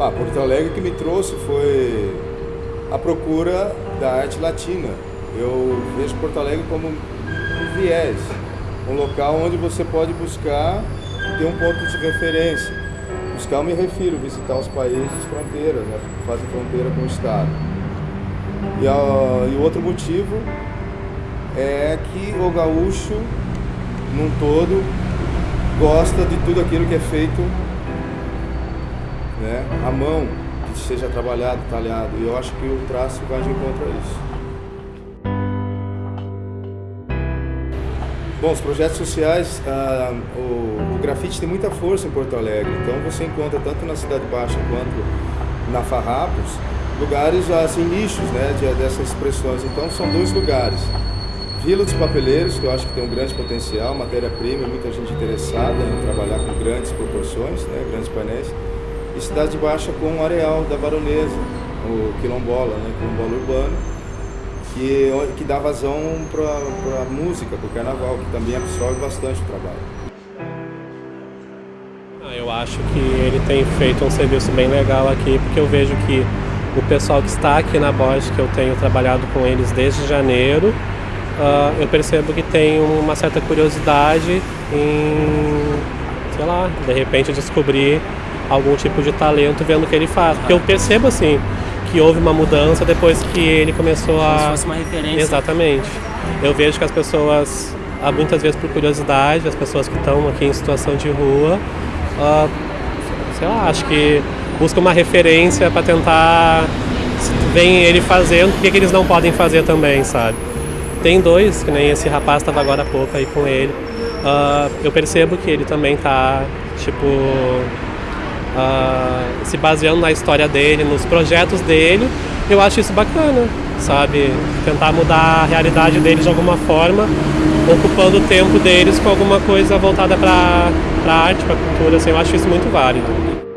Ah, Porto Alegre que me trouxe foi a procura da arte latina. Eu vejo Porto Alegre como um viés, um local onde você pode buscar ter um ponto de referência. Buscar, eu me refiro, visitar os países fronteiras, né, que fazem fronteira com o Estado. E, a, e o outro motivo é que o gaúcho, num todo, gosta de tudo aquilo que é feito né, à mão, que seja trabalhado, talhado. E eu acho que o traço vai de encontro a isso. Bom, os projetos sociais, ah, o, o, grafite tem muita força em Porto Alegre, então você encontra tanto na Cidade Baixa quanto na Farrapos, lugares assim, nichos né, de, dessas expressões. Então são dois lugares. Vila dos Papeleiros, que eu acho que tem um grande potencial, matéria-prima, muita gente interessada em trabalhar com grandes proporções, né, grandes painéis. E Cidade Baixa com o Areal da Baronesa, o quilombola, né, quilombola urbano, que, que dá vazão para a música, para o carnaval, que também absorve bastante o trabalho. Ah, eu acho que ele tem feito um serviço bem legal aqui, porque eu vejo que o pessoal que está aqui na Bosch, que eu tenho trabalhado com eles desde janeiro, uh, eu percebo que tem uma certa curiosidade em, sei lá, de repente descobrir algum tipo de talento vendo o que ele faz. Porque eu percebo assim que houve uma mudança depois que ele começou a. Como se fosse uma referência. Exatamente. Eu vejo que as pessoas, muitas vezes por curiosidade, as pessoas que estão aqui em situação de rua, uh, sei lá, acho que buscam uma referência para tentar. Vem ele fazendo, por que eles não podem fazer também, sabe? Tem dois, que nem esse rapaz estava agora há pouco aí com ele. Uh, eu percebo que ele também tá, tipo, uh, se baseando na história dele, nos projetos dele. Eu acho isso bacana, sabe? Tentar mudar a realidade deles de alguma forma, ocupando o tempo deles com alguma coisa voltada para a arte, para a cultura. Assim, eu acho isso muito válido.